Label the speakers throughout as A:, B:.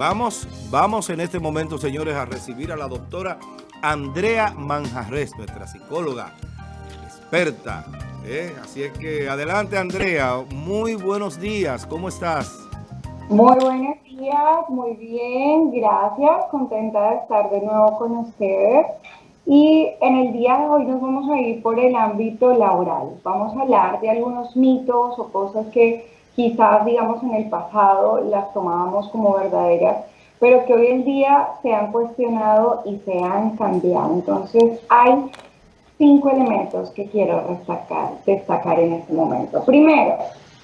A: Vamos, vamos en este momento, señores, a recibir a la doctora Andrea Manjarres, nuestra psicóloga experta. ¿eh? Así es que adelante, Andrea. Muy buenos días. ¿Cómo estás?
B: Muy buenos días, muy bien, gracias. Contenta de estar de nuevo con ustedes. Y en el día de hoy nos vamos a ir por el ámbito laboral. Vamos a hablar de algunos mitos o cosas que quizás, digamos, en el pasado las tomábamos como verdaderas, pero que hoy en día se han cuestionado y se han cambiado. Entonces, hay cinco elementos que quiero destacar, destacar en este momento. Primero,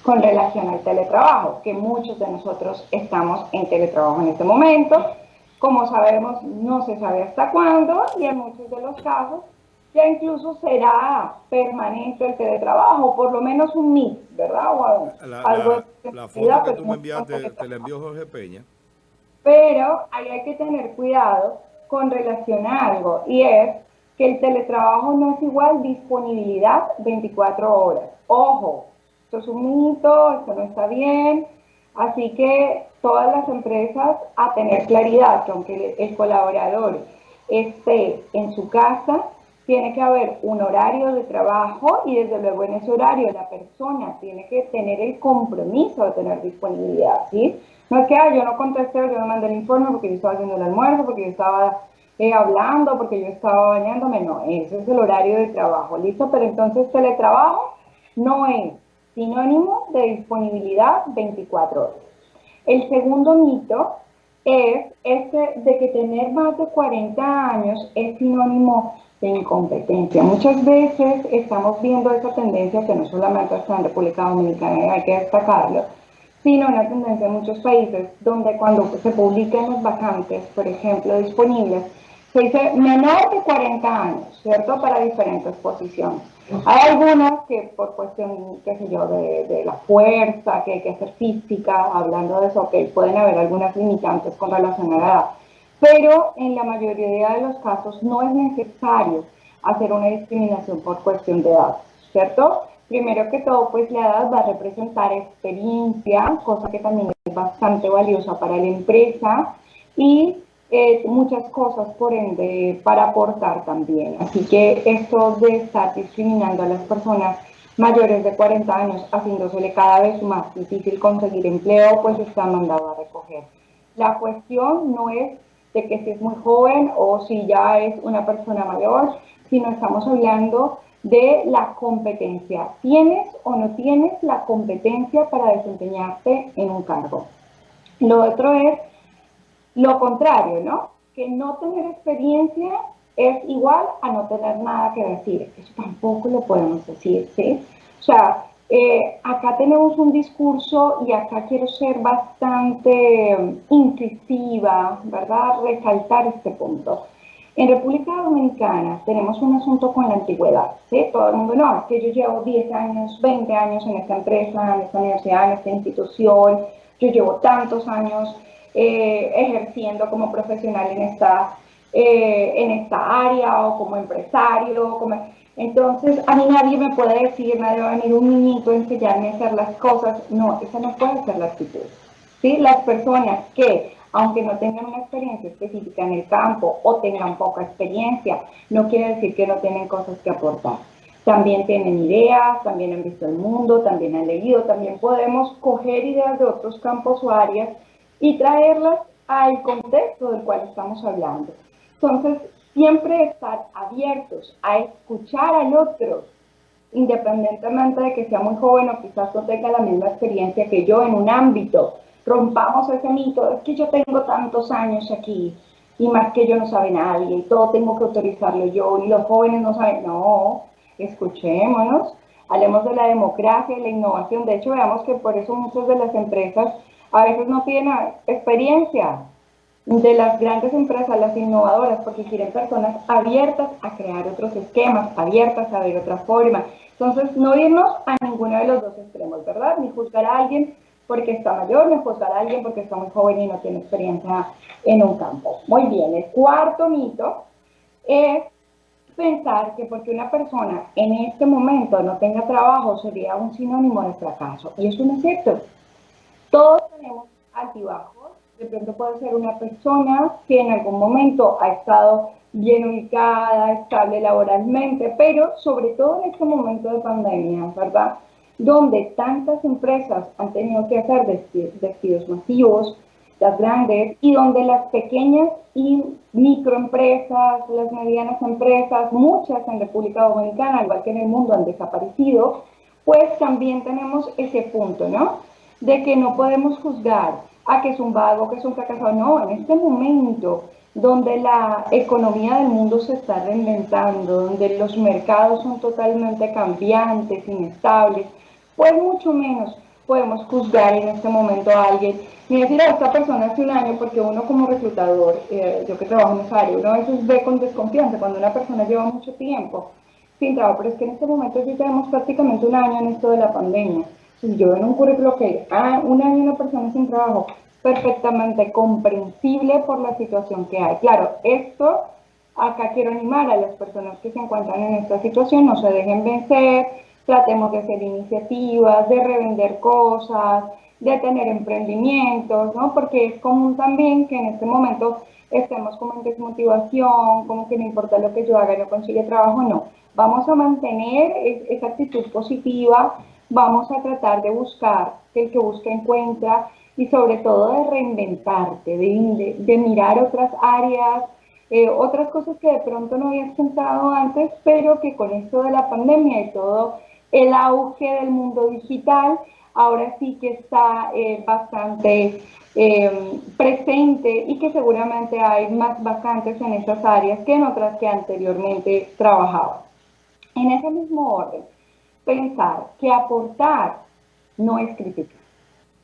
B: con relación al teletrabajo, que muchos de nosotros estamos en teletrabajo en este momento. Como sabemos, no se sabe hasta cuándo y en muchos de los casos ya incluso será permanente el teletrabajo, por lo menos un mix, ¿verdad? O
A: la, algo la, foto que tú me enviaste te la envió Jorge Peña.
B: Pero ahí hay que tener cuidado con relación a algo, y es que el teletrabajo no es igual disponibilidad 24 horas. Ojo, esto es un mito, esto no está bien, así que todas las empresas a tener claridad que aunque el colaborador esté en su casa, tiene que haber un horario de trabajo y desde luego en ese horario la persona tiene que tener el compromiso de tener disponibilidad, ¿sí? No es que yo no contesté, yo no mandé el informe porque yo estaba haciendo el almuerzo, porque yo estaba eh, hablando, porque yo estaba bañándome, no, ese es el horario de trabajo, ¿listo? Pero entonces teletrabajo no es sinónimo de disponibilidad 24 horas. El segundo mito es este de que tener más de 40 años es sinónimo de incompetencia. Muchas veces estamos viendo esa tendencia que no solamente está en República Dominicana, hay que destacarlo, sino una tendencia en muchos países donde cuando se publican las vacantes, por ejemplo, disponibles, se dice menor de 40 años, ¿cierto? Para diferentes posiciones. Hay algunas que por cuestión, qué sé yo, de, la fuerza, que hay que hacer física, hablando de eso, que pueden haber algunas limitantes con relación a la edad pero en la mayoría de los casos no es necesario hacer una discriminación por cuestión de edad, ¿cierto? Primero que todo, pues la edad va a representar experiencia, cosa que también es bastante valiosa para la empresa y eh, muchas cosas, por ende, para aportar también. Así que esto de estar discriminando a las personas mayores de 40 años, haciéndosele cada vez más difícil conseguir empleo, pues está mandado a recoger. La cuestión no es que si es muy joven o si ya es una persona mayor, sino estamos hablando de la competencia. ¿Tienes o no tienes la competencia para desempeñarte en un cargo? Lo otro es lo contrario, ¿no? Que no tener experiencia es igual a no tener nada que decir. Eso tampoco lo podemos decir, ¿sí? O sea, eh, acá tenemos un discurso y acá quiero ser bastante mm, incisiva, ¿verdad? Resaltar este punto. En República Dominicana tenemos un asunto con la antigüedad, ¿sí? Todo el mundo, no, es que yo llevo 10 años, 20 años en esta empresa, en esta universidad, en esta institución, yo llevo tantos años eh, ejerciendo como profesional en esta, eh, en esta área o como empresario, como entonces, a mí nadie me puede decir, nadie va a venir un niñito a enseñarme a hacer las cosas. No, esa no puede ser la actitud. ¿Sí? Las personas que, aunque no tengan una experiencia específica en el campo o tengan poca experiencia, no quiere decir que no tienen cosas que aportar. También tienen ideas, también han visto el mundo, también han leído, también podemos coger ideas de otros campos o áreas y traerlas al contexto del cual estamos hablando. Entonces, siempre estar abiertos a escuchar al otro, independientemente de que sea muy joven o quizás no tenga la misma experiencia que yo en un ámbito. Rompamos ese mito, es que yo tengo tantos años aquí y más que yo no sabe nadie y todo tengo que autorizarlo yo y los jóvenes no saben. No, escuchémonos, hablemos de la democracia y la innovación. De hecho, veamos que por eso muchas de las empresas a veces no tienen experiencia, de las grandes empresas, las innovadoras, porque quieren personas abiertas a crear otros esquemas, abiertas a ver otra forma. Entonces, no irnos a ninguno de los dos extremos, ¿verdad? Ni juzgar a alguien porque está mayor, ni juzgar a alguien porque está muy joven y no tiene experiencia en un campo. Muy bien, el cuarto mito es pensar que porque una persona en este momento no tenga trabajo sería un sinónimo de fracaso. Y eso no es cierto. Todos tenemos altibajos De pronto puede ser una persona que en algún momento ha estado bien ubicada, estable laboralmente, pero sobre todo en este momento de pandemia, ¿verdad? Donde tantas empresas han tenido que hacer despidos masivos, las grandes, y donde las pequeñas y microempresas, las medianas empresas, muchas en República Dominicana, igual que en el mundo, han desaparecido, pues también tenemos ese punto, ¿no? De que no podemos juzgar a que es un vago, que es un fracasado. No, en este momento donde la economía del mundo se está reinventando, donde los mercados son totalmente cambiantes, inestables, pues mucho menos podemos juzgar en este momento a alguien ni decir a esta persona hace un año, porque uno como reclutador, eh, yo que trabajo en esa área, uno a veces ve con desconfianza cuando una persona lleva mucho tiempo sin trabajo, pero es que en este momento sí tenemos prácticamente un año en esto de la pandemia. Si yo en un currículo que ah, un año una persona sin trabajo, perfectamente comprensible por la situación que hay. Claro, esto acá quiero animar a las personas que se encuentran en esta situación, no se dejen vencer, tratemos de hacer iniciativas, de revender cosas, de tener emprendimientos, ¿no? Porque es común también que en este momento estemos como en desmotivación, como que no importa lo que yo haga, no consigue trabajo, no. Vamos a mantener esa actitud positiva, vamos a tratar de buscar, el que busca encuentra, y sobre todo de reinventarte, de, mirar otras áreas, eh, otras cosas que de pronto no habías pensado antes, pero que con esto de la pandemia y todo el auge del mundo digital, ahora sí que está eh, bastante eh, presente y que seguramente hay más vacantes en esas áreas que en otras que anteriormente trabajaba. En ese mismo orden, pensar que aportar no es criticar.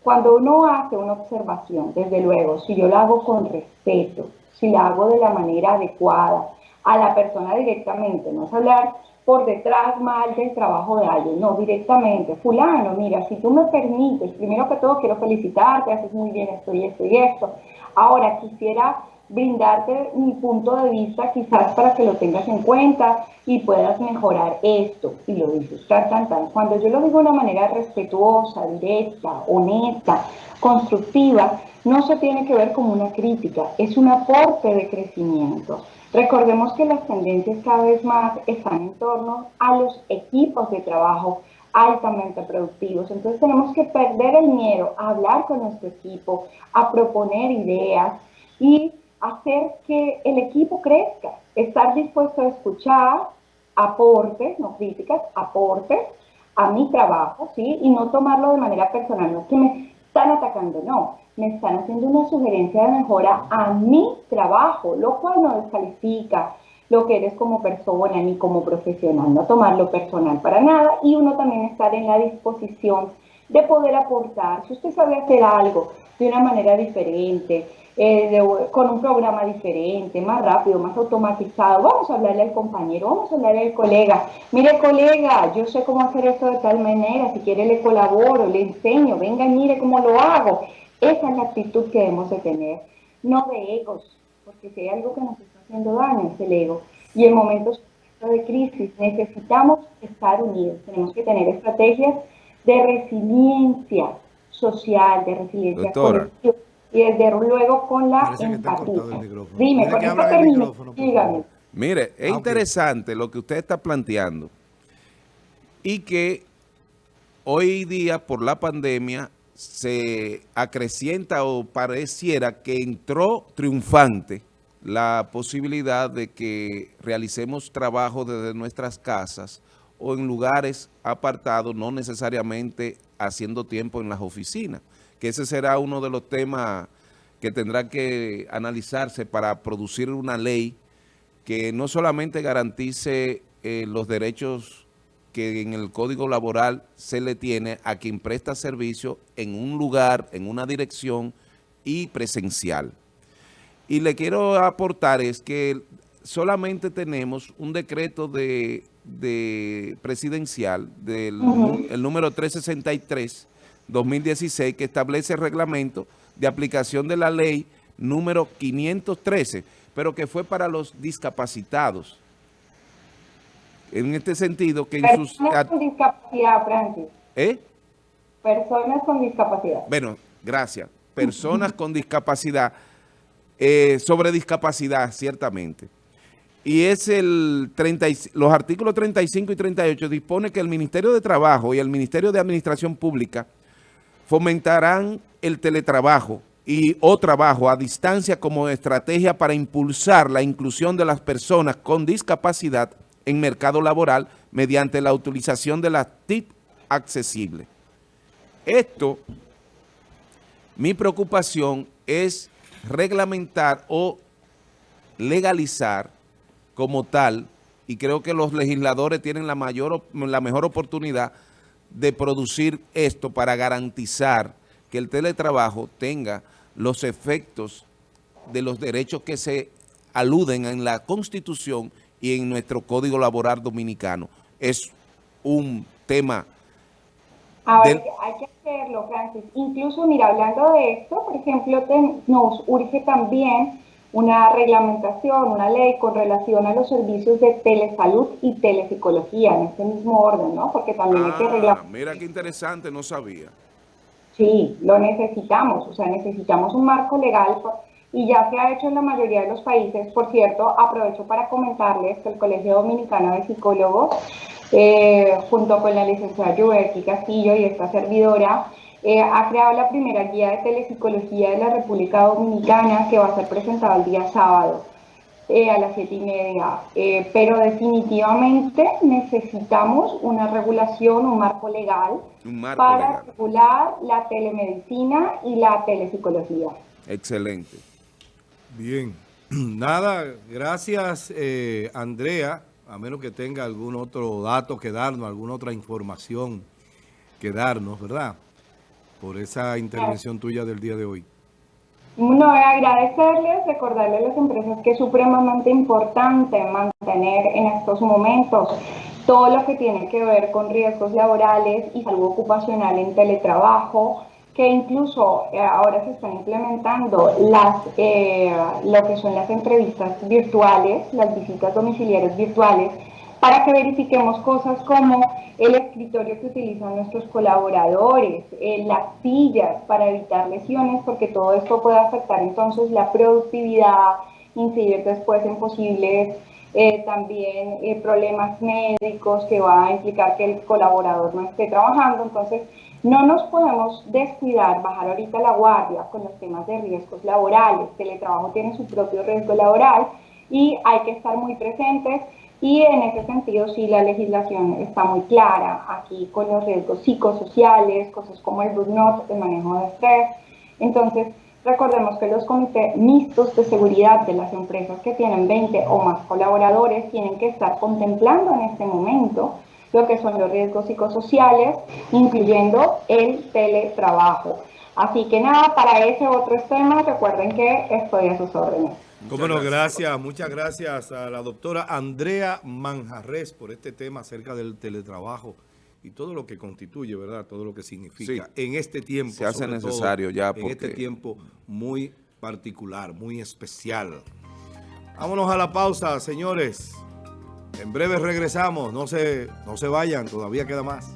B: Cuando uno hace una observación, desde luego, si yo la hago con respeto, si la hago de la manera adecuada, a la persona directamente, no es hablar por detrás mal del trabajo de alguien, no, directamente, fulano, mira, si tú me permites, primero que todo quiero felicitarte, haces muy bien esto y esto y esto. Ahora quisiera brindarte mi punto de vista quizás para que lo tengas en cuenta y puedas mejorar esto. Y lo dices tan, tan, tan. Cuando yo lo digo de una manera respetuosa, directa, honesta, constructiva, no se tiene que ver como una crítica, es un aporte de crecimiento. Recordemos que las tendencias cada vez más están en torno a los equipos de trabajo altamente productivos. Entonces tenemos que perder el miedo a hablar con nuestro equipo, a proponer ideas y hacer que el equipo crezca. Estar dispuesto a escuchar aportes, no críticas, aportes a mi trabajo, ¿sí? Y no tomarlo de manera personal. No es que me están atacando, no me están haciendo una sugerencia de mejora a mi trabajo, lo cual no descalifica lo que eres como persona ni como profesional, no tomarlo personal para nada y uno también estar en la disposición de poder aportar. Si usted sabe hacer algo de una manera diferente, eh, con un programa diferente, más rápido, más automatizado, vamos a hablarle al compañero, vamos a hablarle al colega. Mire colega, yo sé cómo hacer esto de tal manera, si quiere le colaboro, le enseño, venga mire cómo lo hago. Esa es la actitud que debemos de tener, no de egos, porque si hay algo que nos está haciendo daño es el ego. Y en momentos de crisis necesitamos estar unidos, tenemos que tener estrategias de resiliencia social, de resiliencia colectiva y desde luego con la empatía. Dime, con esto termino, dígame.
C: Mire, es ah, interesante lo que usted está planteando y que hoy día por la pandemia se acrecienta o pareciera que entró triunfante la posibilidad de que realicemos trabajo desde nuestras casas o en lugares apartados, no necesariamente haciendo tiempo en las oficinas, que ese será uno de los temas que tendrá que analizarse para producir una ley que no solamente garantice eh, los derechos que en el Código Laboral se le tiene a quien presta servicio en un lugar, en una dirección y presencial. Y le quiero aportar es que solamente tenemos un decreto de, presidencial del el número 363 2016 que establece el reglamento de aplicación de la ley número 513, pero que fue para los discapacitados en este sentido que en
B: Personas sus... con discapacidad, Francis.
C: ¿Eh?
B: Personas con discapacidad.
C: Bueno, gracias. personas con discapacidad, eh, sobre discapacidad, ciertamente. Y es el 30, los artículos 35 y 38 dispone que el Ministerio de Trabajo y el Ministerio de Administración Pública fomentarán el teletrabajo y o trabajo a distancia como estrategia para impulsar la inclusión de las personas con discapacidad en mercado laboral mediante la utilización de las TIC accesibles. Esto, mi preocupación es reglamentar o legalizar como tal, y creo que los legisladores tienen la, mayor, la mejor oportunidad de producir esto para garantizar que el teletrabajo tenga los efectos de los derechos que se aluden en la Constitución y en nuestro Código Laboral Dominicano. Es un tema...
B: Hay que hacerlo, Francis. Incluso, mira, hablando de esto, por ejemplo, nos urge también una reglamentación, una ley con relación a los servicios de telesalud y telepsicología, en este mismo orden, ¿no? Porque también hay que
C: ah,
B: reglamentar.
C: Mira qué interesante, no sabía.
B: Sí, lo necesitamos, o sea, necesitamos un marco legal y ya se ha hecho en la mayoría de los países. Por cierto, aprovecho para comentarles que el Colegio Dominicano de Psicólogos, eh, junto con la licenciada Yuberti Castillo y esta servidora, eh, ha creado la primera guía de telepsicología de la República Dominicana que va a ser presentada el día sábado. Eh, a las siete y media, eh, pero definitivamente necesitamos una regulación, un marco legal para regular la telemedicina y la telepsicología.
C: Excelente.
A: Bien, nada, gracias eh, Andrea, a menos que tenga algún otro dato que darnos, alguna otra información que darnos, ¿verdad? Por esa intervención tuya del día de hoy.
B: No, agradecerles, recordarles a las empresas que es supremamente importante mantener en estos momentos todo lo que tiene que ver con riesgos laborales y salud ocupacional en teletrabajo, que incluso eh, ahora se están implementando las, eh, lo que son las entrevistas virtuales, las visitas domiciliarias virtuales, para que verifiquemos cosas como el escritorio que utilizan nuestros colaboradores, eh, las sillas para evitar lesiones, porque todo esto puede afectar entonces la productividad, incidir después en posibles eh, también eh, problemas médicos que va a implicar que el colaborador no esté trabajando. Entonces, no nos podemos descuidar, bajar ahorita la guardia con los temas de riesgos laborales. El teletrabajo tiene su propio riesgo laboral y hay que estar muy presentes y en ese sentido sí la legislación está muy clara aquí con los riesgos psicosociales, cosas como el burnout, el manejo de estrés. Entonces, recordemos que los comités mixtos de seguridad de las empresas que tienen 20 o más colaboradores tienen que estar contemplando en este momento lo que son los riesgos psicosociales, incluyendo el teletrabajo. Así que nada, para ese otro tema, recuerden que estoy a sus órdenes.
A: Cómo no, gracias, muchas gracias a la doctora Andrea Manjarres por este tema acerca del teletrabajo y todo lo que constituye, ¿verdad? Todo lo que significa en este tiempo.
C: Se hace necesario ya.
A: En este tiempo muy particular, muy especial. Vámonos a la pausa, señores. En breve regresamos. No se, no se vayan, todavía queda más.